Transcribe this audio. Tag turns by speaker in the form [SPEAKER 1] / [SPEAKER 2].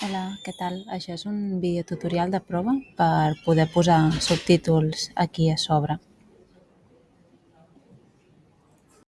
[SPEAKER 1] Hola, què tal? Això és un videotutorial de prova per poder posar subtítols aquí a sobre.